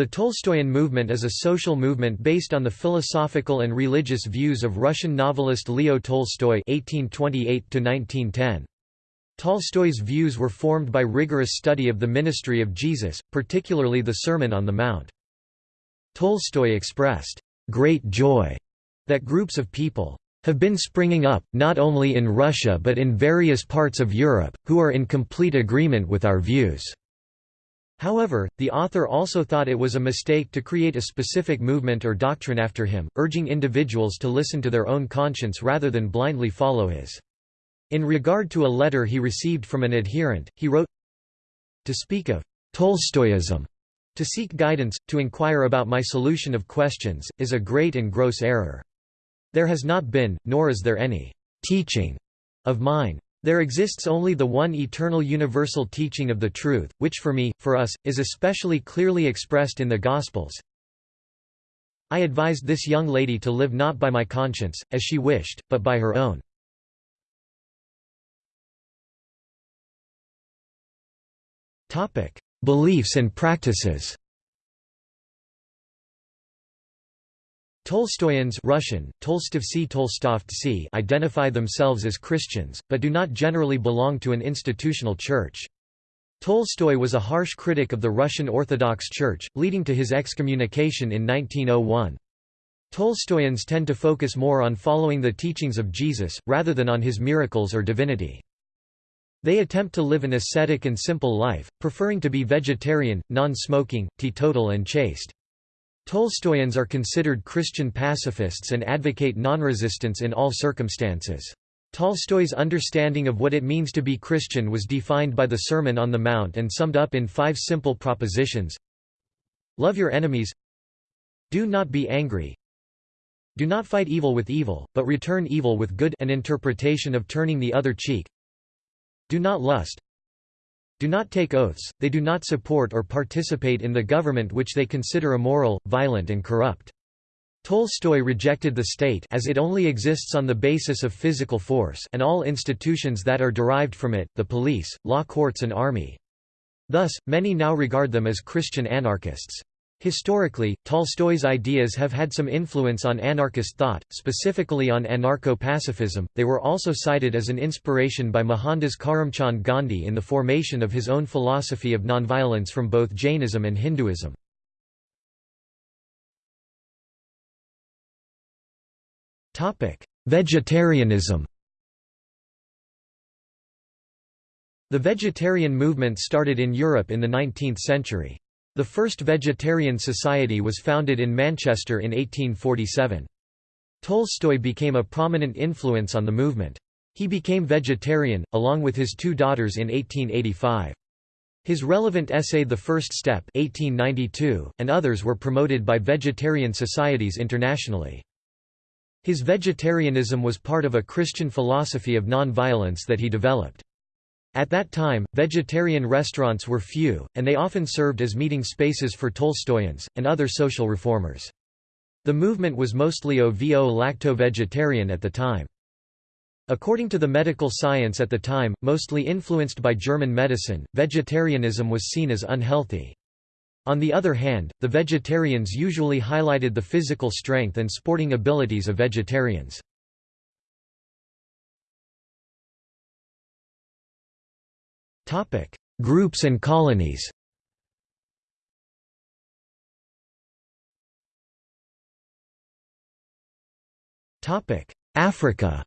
The Tolstoyan movement is a social movement based on the philosophical and religious views of Russian novelist Leo Tolstoy (1828–1910). Tolstoy's views were formed by rigorous study of the ministry of Jesus, particularly the Sermon on the Mount. Tolstoy expressed great joy that groups of people have been springing up, not only in Russia but in various parts of Europe, who are in complete agreement with our views. However, the author also thought it was a mistake to create a specific movement or doctrine after him, urging individuals to listen to their own conscience rather than blindly follow his. In regard to a letter he received from an adherent, he wrote, To speak of Tolstoyism, to seek guidance, to inquire about my solution of questions, is a great and gross error. There has not been, nor is there any teaching of mine. There exists only the one eternal universal teaching of the truth, which for me, for us, is especially clearly expressed in the Gospels. I advised this young lady to live not by my conscience, as she wished, but by her own. Beliefs and practices Tolstoyans Russian, Tolstovtsi identify themselves as Christians, but do not generally belong to an institutional church. Tolstoy was a harsh critic of the Russian Orthodox Church, leading to his excommunication in 1901. Tolstoyans tend to focus more on following the teachings of Jesus, rather than on his miracles or divinity. They attempt to live an ascetic and simple life, preferring to be vegetarian, non-smoking, teetotal and chaste. Tolstoyans are considered Christian pacifists and advocate non-resistance in all circumstances. Tolstoy's understanding of what it means to be Christian was defined by the Sermon on the Mount and summed up in five simple propositions. Love your enemies. Do not be angry. Do not fight evil with evil, but return evil with good an interpretation of turning the other cheek. Do not lust do not take oaths, they do not support or participate in the government which they consider immoral, violent and corrupt. Tolstoy rejected the state as it only exists on the basis of physical force and all institutions that are derived from it, the police, law courts and army. Thus, many now regard them as Christian anarchists. Historically, Tolstoy's ideas have had some influence on anarchist thought, specifically on anarcho-pacifism. They were also cited as an inspiration by Mohandas Karamchand Gandhi in the formation of his own philosophy of nonviolence from both Jainism and Hinduism. Topic: Vegetarianism. The vegetarian movement started in Europe in the 19th century. The first vegetarian society was founded in Manchester in 1847. Tolstoy became a prominent influence on the movement. He became vegetarian, along with his two daughters in 1885. His relevant essay The First Step 1892, and others were promoted by vegetarian societies internationally. His vegetarianism was part of a Christian philosophy of non-violence that he developed. At that time, vegetarian restaurants were few, and they often served as meeting spaces for Tolstoyans, and other social reformers. The movement was mostly OVO-lacto-vegetarian at the time. According to the medical science at the time, mostly influenced by German medicine, vegetarianism was seen as unhealthy. On the other hand, the vegetarians usually highlighted the physical strength and sporting abilities of vegetarians. Groups and colonies. Topic: Africa.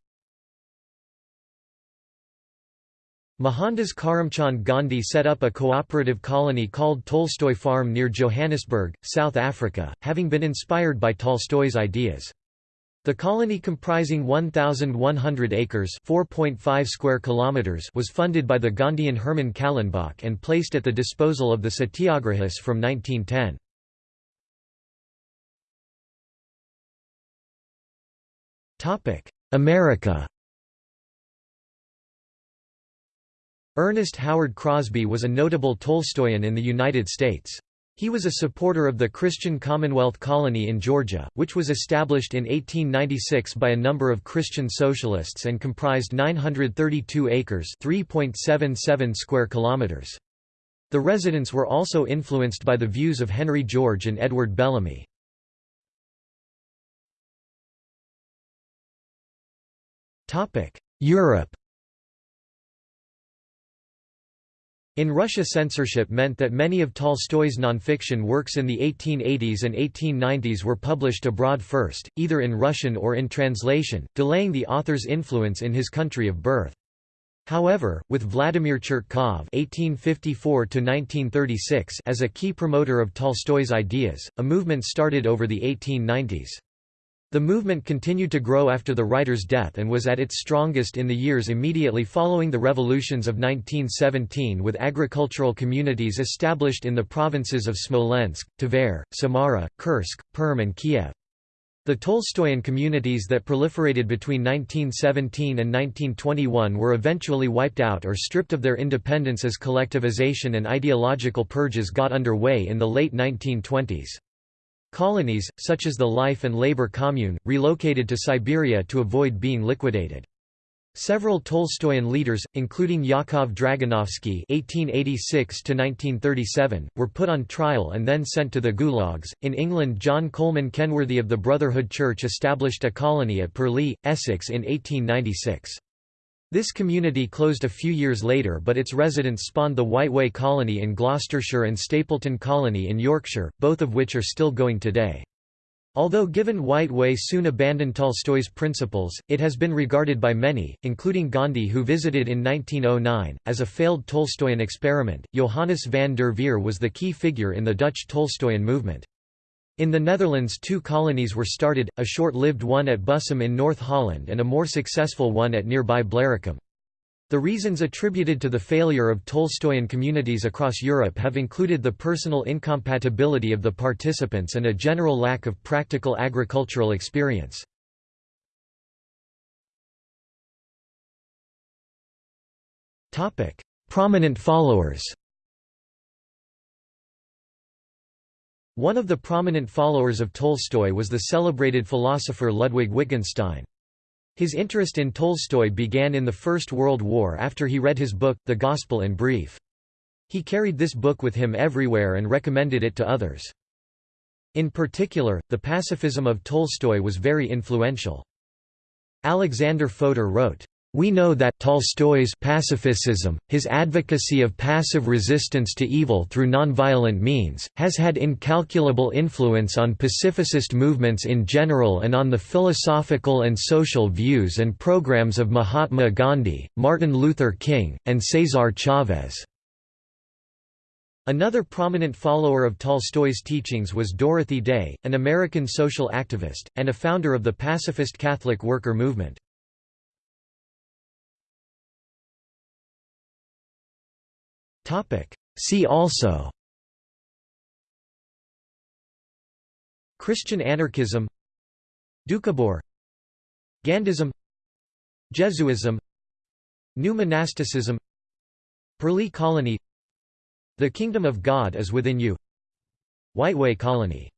Mohandas Karamchand Gandhi set up a cooperative colony called Tolstoy Farm near Johannesburg, South Africa, having been inspired by Tolstoy's ideas. The colony comprising 1,100 acres square kilometers was funded by the Gandhian Herman Kallenbach and placed at the disposal of the Satyagrahis from 1910. America Ernest Howard Crosby was a notable Tolstoyan in the United States. He was a supporter of the Christian Commonwealth colony in Georgia, which was established in 1896 by a number of Christian socialists and comprised 932 acres (3.77 square kilometers). The residents were also influenced by the views of Henry George and Edward Bellamy. Europe In Russia censorship meant that many of Tolstoy's nonfiction works in the 1880s and 1890s were published abroad first, either in Russian or in translation, delaying the author's influence in his country of birth. However, with Vladimir Chertkov (1854–1936) as a key promoter of Tolstoy's ideas, a movement started over the 1890s. The movement continued to grow after the writer's death and was at its strongest in the years immediately following the revolutions of 1917 with agricultural communities established in the provinces of Smolensk, Tver, Samara, Kursk, Perm and Kiev. The Tolstoyan communities that proliferated between 1917 and 1921 were eventually wiped out or stripped of their independence as collectivization and ideological purges got underway in the late 1920s. Colonies, such as the Life and Labor Commune, relocated to Siberia to avoid being liquidated. Several Tolstoyan leaders, including Yakov Dragunovsky (1886–1937), were put on trial and then sent to the gulags. In England, John Coleman Kenworthy of the Brotherhood Church established a colony at Purleigh, Essex, in 1896. This community closed a few years later but its residents spawned the Whiteway Colony in Gloucestershire and Stapleton Colony in Yorkshire, both of which are still going today. Although given Whiteway soon abandoned Tolstoy's principles, it has been regarded by many, including Gandhi who visited in 1909, as a failed Tolstoyan experiment. Johannes van der Veer was the key figure in the Dutch Tolstoyan movement. In the Netherlands two colonies were started, a short-lived one at Bussum in North Holland and a more successful one at nearby Blaricum. The reasons attributed to the failure of Tolstoyan communities across Europe have included the personal incompatibility of the participants and a general lack of practical agricultural experience. Prominent followers One of the prominent followers of Tolstoy was the celebrated philosopher Ludwig Wittgenstein. His interest in Tolstoy began in the First World War after he read his book, The Gospel in Brief. He carried this book with him everywhere and recommended it to others. In particular, the pacifism of Tolstoy was very influential. Alexander Fodor wrote, we know that Tolstoy's pacifism, his advocacy of passive resistance to evil through nonviolent means, has had incalculable influence on pacifist movements in general and on the philosophical and social views and programs of Mahatma Gandhi, Martin Luther King, and Cesar Chavez. Another prominent follower of Tolstoy's teachings was Dorothy Day, an American social activist, and a founder of the pacifist Catholic worker movement. See also. Christian anarchism. Doukhobor Gandhism. Jesuism. New monasticism Purleigh colony. The Kingdom of God is within you. Whiteway colony